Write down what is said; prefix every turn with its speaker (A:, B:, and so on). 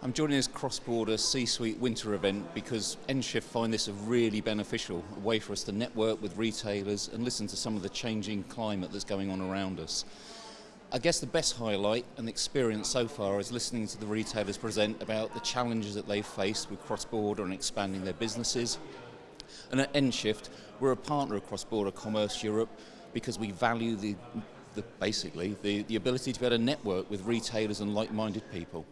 A: I'm joining this cross-border C-suite winter event because nShift find this a really beneficial a way for us to network with retailers and listen to some of the changing climate that's going on around us. I guess the best highlight and experience so far is listening to the retailers present about the challenges that they've faced with cross-border and expanding their businesses. And at nShift, we're a partner of Cross-Border Commerce Europe because we value the, the basically the, the ability to be able to network with retailers and like-minded people.